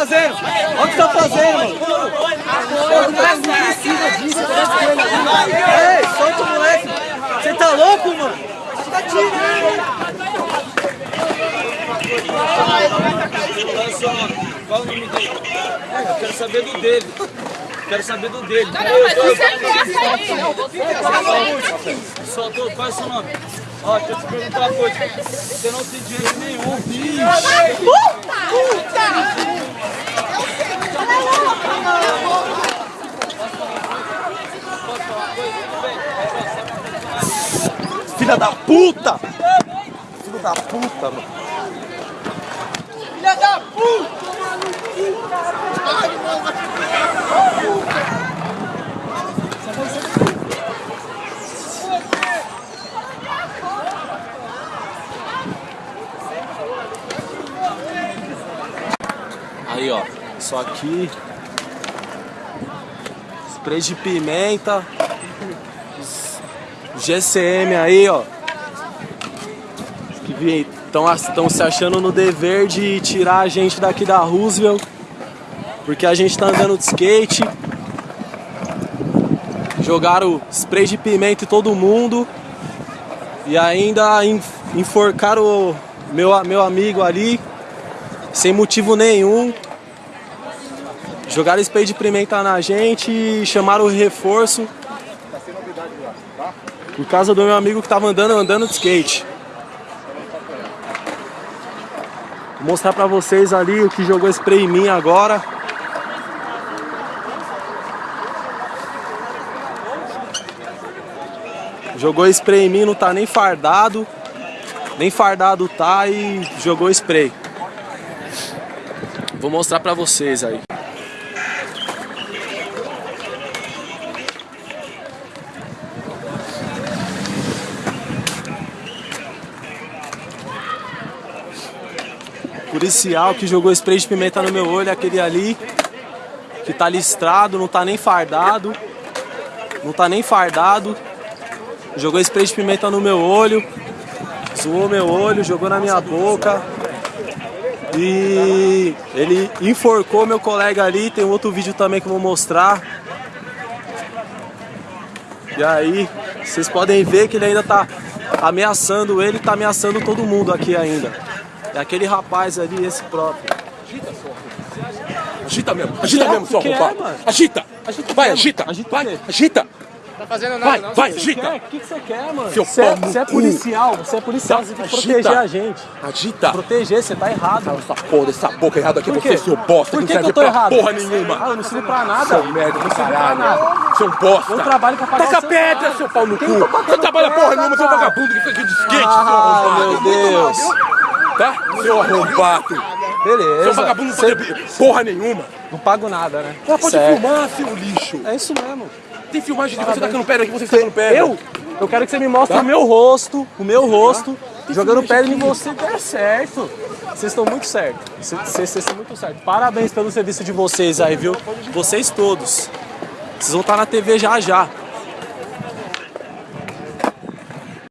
fazendo? Olha o que você tá fazendo, mano. Ei, solta o moleque. Você tá louco, mano? Você tá Qual o nome dele? Eu quero saber do dele. Quero saber do dele. Não, mas você é aí. Soltou, qual é o seu nome? Ó, deixa eu te perguntar uma coisa. Você não tem direito nenhum. Filha da puta! Filho da puta, mano. Filha da puta! Aí, ó. Isso aqui. Spray de pimenta. GCM aí, ó. Que estão se achando no dever de tirar a gente daqui da Roosevelt. Porque a gente tá andando de skate. Jogaram spray de pimenta em todo mundo. E ainda enforcaram o meu, meu amigo ali. Sem motivo nenhum. Jogaram spray de pimenta na gente chamaram o reforço. Por causa do meu amigo que tava andando, andando de skate. Vou mostrar pra vocês ali o que jogou spray em mim agora. Jogou spray em mim, não tá nem fardado. Nem fardado tá e jogou spray. Vou mostrar pra vocês aí. Policial que jogou spray de pimenta no meu olho, aquele ali que tá listrado, não tá nem fardado. Não tá nem fardado. Jogou spray de pimenta no meu olho. Zoou meu olho, jogou na minha boca. E ele enforcou meu colega ali. Tem outro vídeo também que eu vou mostrar. E aí, vocês podem ver que ele ainda tá ameaçando ele, tá ameaçando todo mundo aqui ainda. É aquele rapaz ali, esse próprio. Agita mesmo, agita Que é? mesmo, seu Que é? Agita! Agita Vai, mesmo. agita! Agita Vai, mesmo. agita! Tá fazendo nada, Vai, não. vai, O que agita! você quer? O que que você quer, mano? Seu Você, no você é policial, você é policial, você tem que Agita. proteger a gente. Agita! Proteger, você tá errado. Cala essa porra dessa boca errada aqui, você, quê? seu bosta, Por que que, não que eu tô pra errado? porra Ah, nenhuma! eu não sirvo pra nada. Seu merda Não sirvo pra nada. Seu bosta! Eu trabalho pra pagar Taca pedra, seu pau no cu! Quem tá Você trabalha porra pedra, nenhuma, seu cara? vagabundo que fica aqui de skate, seu Ah, arrombado! meu Deus. Tá? Seu arrombado! Beleza. Seu vagabundo não pode porra nenhuma! Não pago nada, né? Ela pode Certo. filmar, seu lixo! É isso mesmo. Tem filmagem de você tacando pedra aqui, você tacando pedra! Eu? Eu quero que você me mostre Tá? o meu rosto, o meu rosto, jogando pedra em você der certo. Vocês estão muito certos. Vocês estão muito certos. Parabéns pelo serviço de vocês aí, viu? Vocês todos. Vocês vão estar na TV já já.